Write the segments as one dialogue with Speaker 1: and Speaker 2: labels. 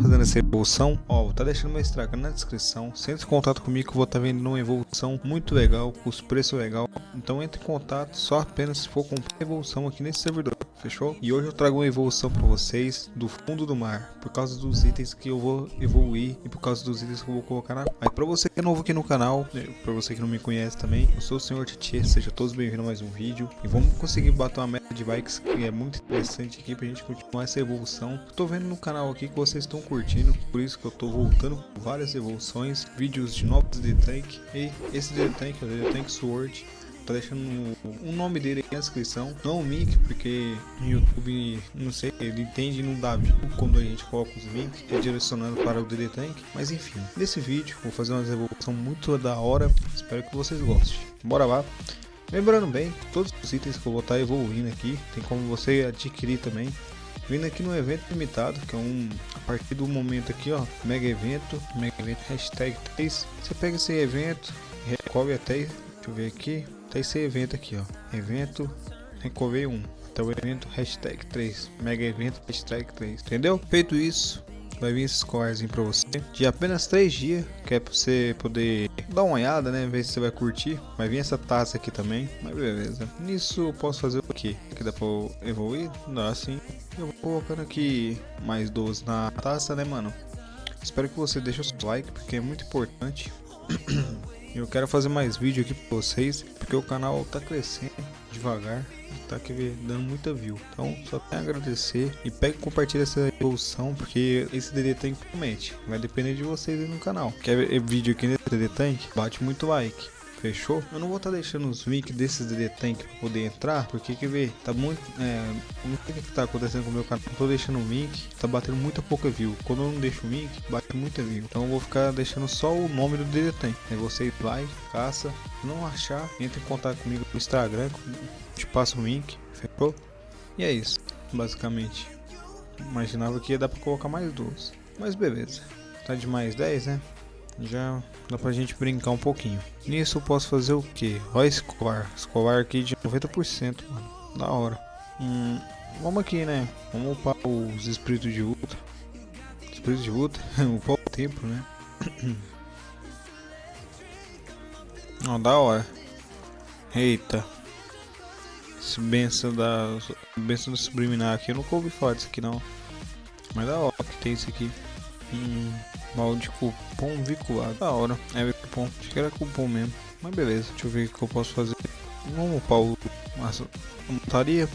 Speaker 1: fazendo essa evolução, ó, tá deixando meu Instagram na descrição. Se entre em contato comigo que eu vou estar tá vendo uma evolução muito legal, com os preços legal. Então entre em contato só apenas se for comprar evolução aqui nesse servidor, fechou? E hoje eu trago uma evolução para vocês do fundo do mar, por causa dos itens que eu vou evoluir e por causa dos itens que eu vou colocar na... Aí para você que é novo aqui no canal, né, para você que não me conhece também, eu sou o Senhor Titi, seja todos bem-vindos a mais um vídeo. E vamos conseguir bater uma meta de bikes que é muito interessante aqui pra gente continuar essa evolução. Tô vendo no canal aqui que vocês estão curtindo, por isso que eu tô voltando com várias evoluções, vídeos de novos DD Tank. E esse DD Tank o DD Tank Sword tá deixando o nome dele aqui na descrição, não o Mic, porque no YouTube, não sei, ele entende e não dá view quando a gente coloca os links direcionando para o DD Tank, mas enfim, nesse vídeo vou fazer uma evolução muito da hora, espero que vocês gostem. Bora lá! Lembrando bem, todos os itens que eu vou estar tá evoluindo aqui, tem como você adquirir também vindo aqui no evento limitado, que é um a partir do momento aqui, ó, mega evento, mega evento hashtag 3. Você pega esse evento, recolhe até, deixa eu ver aqui, até esse evento aqui, ó, evento recolhe 1. Então evento hashtag 3, mega evento hashtag 3, entendeu? Feito isso, vai vir esses cores para você de apenas 3 dias, que é para você poder dar uma olhada, né, ver se você vai curtir. Vai vir essa taça aqui também, mas beleza. Nisso eu posso fazer o que? Que dá para evoluir? Dá assim. Eu vou colocando aqui mais 12 na taça, né, mano? Espero que você deixe o seu like, porque é muito importante. Eu quero fazer mais vídeo aqui para vocês, porque o canal tá crescendo devagar tá aqui dando muita view. Então só tem a agradecer e pega e compartilha essa evolução, porque esse DD Tank promete. Vai depender de vocês aí no canal. Quer ver vídeo aqui nesse DD Tank? Bate muito like. Fechou? Eu não vou estar tá deixando os links desses DD Tank para poder entrar, porque quer ver, tá muito, é, o que tá acontecendo com o meu canal, não tô deixando o link, tá batendo muita pouca view. Quando eu não deixo o link, bate muita view. Então eu vou ficar deixando só o nome do DD Tank. Aí você vai, caça, não achar, entra em contato comigo no Instagram, te passo o link, fechou? E é isso, basicamente. Imaginava que ia dar para colocar mais duas, mas beleza. Tá de mais 10, né? Já dá pra gente brincar um pouquinho. Nisso eu posso fazer o que? Ó escovar, escovar aqui de 90%, mano, da hora. Hum, vamos aqui, né? Vamos upar os espíritos de luta. Espíritos de luta, upar o tempo, né? Ó, da hora. Eita. Esse benção da. Benção do subliminar aqui. Eu nunca ouvi falar disso aqui não. Mas da hora que tem isso aqui. Hum. Balde de cupom vinculado. Da hora. É cupom. Acho que era cupom mesmo. Mas beleza. Deixa eu ver o que eu posso fazer. Vamos upar o. montaria.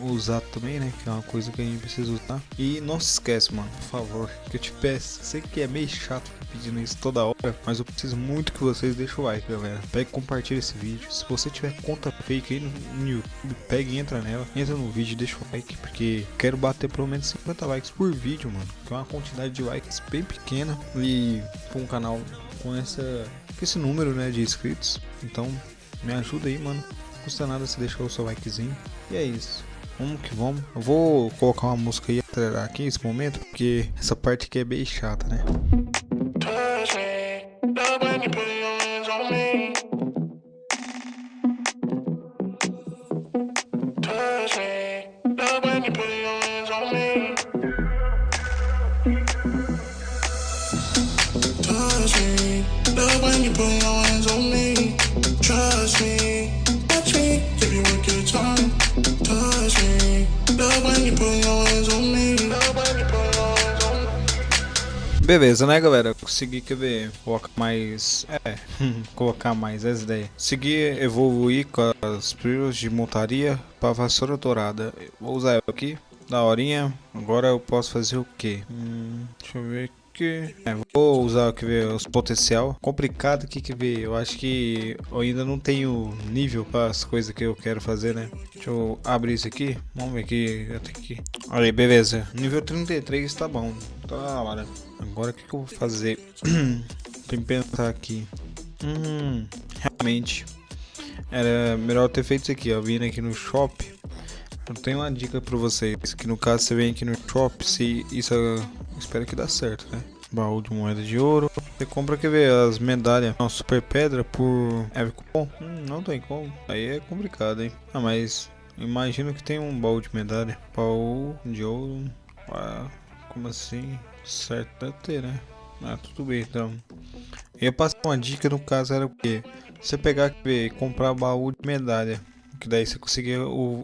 Speaker 1: Usar também, né? Que é uma coisa que a gente precisa usar. E não se esquece, mano. Por favor. Que eu te peço. Sei que é meio chato pedindo isso toda hora. Mas eu preciso muito que vocês deixem o like, galera. Pega e compartilha esse vídeo. Se você tiver conta fake aí no, no YouTube, pega e entra nela. Entra no vídeo deixa o like. Porque quero bater pelo menos 50 likes por vídeo, mano. Que é uma quantidade de likes bem pequena. E com um canal com essa. Com esse número, né? De inscritos. Então, me ajuda aí, mano. Não custa nada se deixar o seu likezinho. E é isso. Vamos que vamos. Eu vou colocar uma música aí acelerar aqui nesse momento, porque essa parte aqui é bem chata, né? Beleza, né, galera? Consegui, quer ver, colocar mais... É, colocar mais essa ideia. Seguir, evoluir com as pílulas de montaria para vassoura dourada. Vou usar ela aqui, da horinha. Agora eu posso fazer o que? Hum, deixa eu ver aqui. É, vou usar quer ver, os potencial. Complicado aqui, quer ver, eu acho que eu ainda não tenho nível para as coisas que eu quero fazer, né? Deixa eu abrir isso aqui. Vamos ver aqui, eu tenho que... Aí, beleza. Nível 33 tá bom. Tá hora. Agora o que, que, eu vou fazer? Tem que pensar aqui. Hum, realmente. Era melhor ter feito isso aqui, ó. Vindo aqui no shop. Eu tenho uma dica pra vocês. Que no caso você vem aqui no shop, se isso. Espero que dá certo, né? Baú de moeda de ouro. Você compra, quer ver, as medalhas. Uma super pedra por. É cupom? Hum, não tem como. Aí é complicado, hein? Ah, mas. Imagino que tem um baú de medalha. Baú de ouro. Ah, Como assim? Certo deve ter, né? Ah, tudo bem então. Eu ia passar uma dica no caso era o quê? Você pegar e comprar baú de medalha. Que daí você conseguia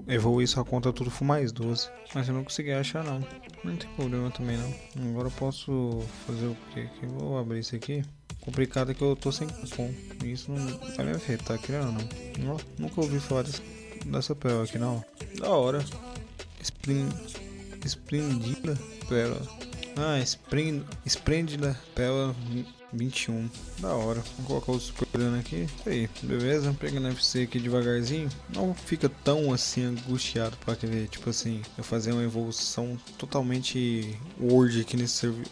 Speaker 1: evoluir sua conta tudo for mais 12. Mas eu não consegui achar não. Não tem problema também não. Agora eu posso fazer o que? Vou abrir isso aqui. Complicado é que eu tô sem cupom. Isso não vai me afetar, querendo não. Nunca ouvi falar dessa, dessa aqui não. Da hora. Spring, esplendida pérola. Ah, esplêndida pérola 21. Da hora. Vou colocar o super aqui. Isso aí, beleza? Pegando FC aqui devagarzinho. Não fica tão assim angustiado para querer, tipo assim, eu fazer uma evolução totalmente Word aqui nesse servidor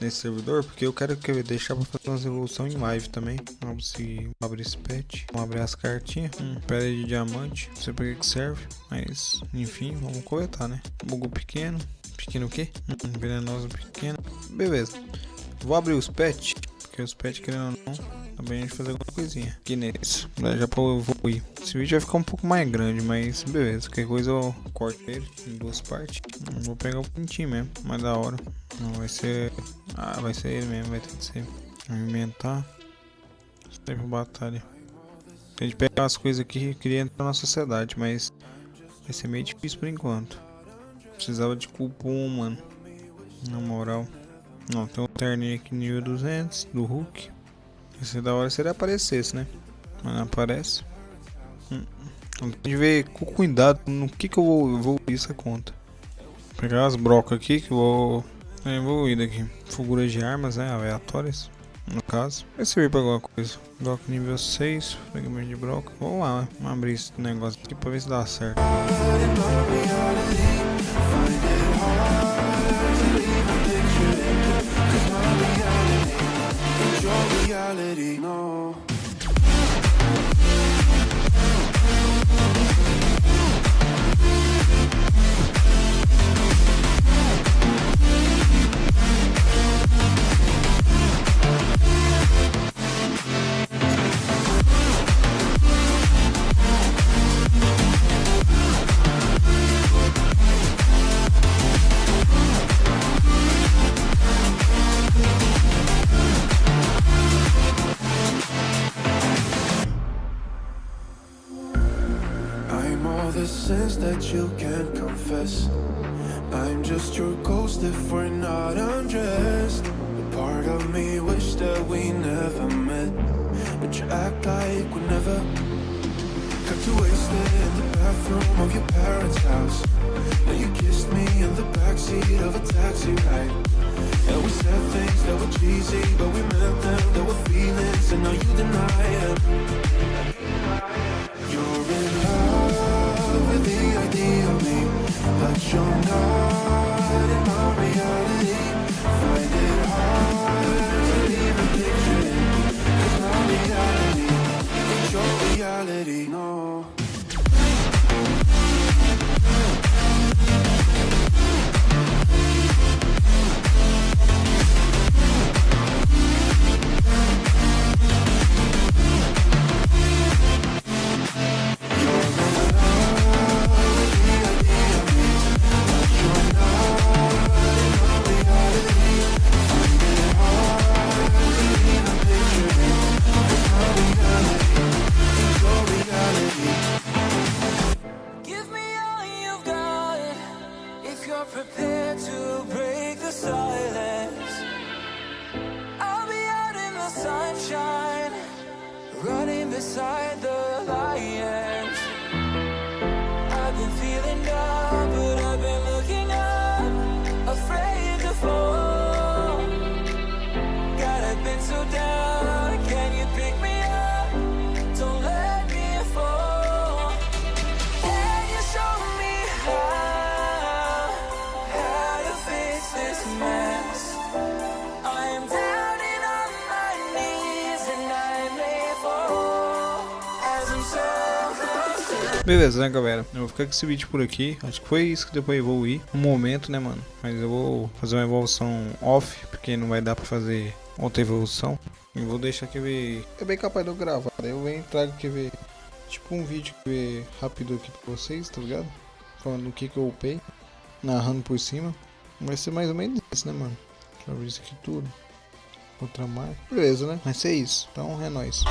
Speaker 1: nesse servidor, porque eu quero que deixar para fazer uma evolução em live também. Vamos se abrir esse pet, vamos abrir as cartinhas, hum, pedra de diamante, não sei para que serve, mas enfim, vamos coletar, né? Bugo pequeno, pequeno o quê? Hum, venenoso pequeno, beleza. Vou abrir os pets, porque os pets querendo ou não, também a gente fazer alguma coisinha aqui nesse, né? já para evoluir. Esse vídeo vai ficar um pouco mais grande, mas beleza, qualquer coisa eu corto ele em duas partes. Vou pegar o pintinho mesmo, mais da hora. Não vai ser, ah, vai ser ele mesmo, vai ter que ser. Alimentar, sempre batalha. A gente pegar as coisas aqui que queria entrar na sociedade, mas vai ser meio difícil por enquanto. Precisava de cupom, mano. Na moral. Não, tem um terninho aqui nível 200 do Hulk. Ia da hora se ele aparecesse, né? Mas não aparece. Hum. Então tem que ver com cuidado no que que eu vou evoluir essa conta. Vou pegar as brocas aqui que eu vou evoluir daqui. Figuras de armas, né? Aleatórias. No caso. Vai servir pra alguma coisa. Broca nível 6. Fragmento de broca. Vamos lá, né? Vamos abrir esse negócio aqui pra ver se dá certo. no wish that we never met. But you act like we never Got too wasted in the bathroom of your parents' house. Now you kissed me in the backseat of a taxi ride. And we said things that were cheesy But we meant them, there were feelings And now you deny it Beleza, né, galera? Eu vou ficar com esse vídeo por aqui. Acho que foi isso que deu pra evoluir. Um momento, né, mano? Mas eu vou fazer uma evolução off, porque não vai dar pra fazer outra evolução. E vou deixar aqui ver. É bem capaz de eu gravar. Daí eu venho e trago aqui ver. Tipo um vídeo que ver rápido aqui pra vocês, tá ligado? Falando o que que eu upei. Narrando por cima. Vai ser mais ou menos isso, né, mano? Deixa eu ver isso aqui tudo. Outra marca. Beleza, né? Vai ser isso. Então é nóis.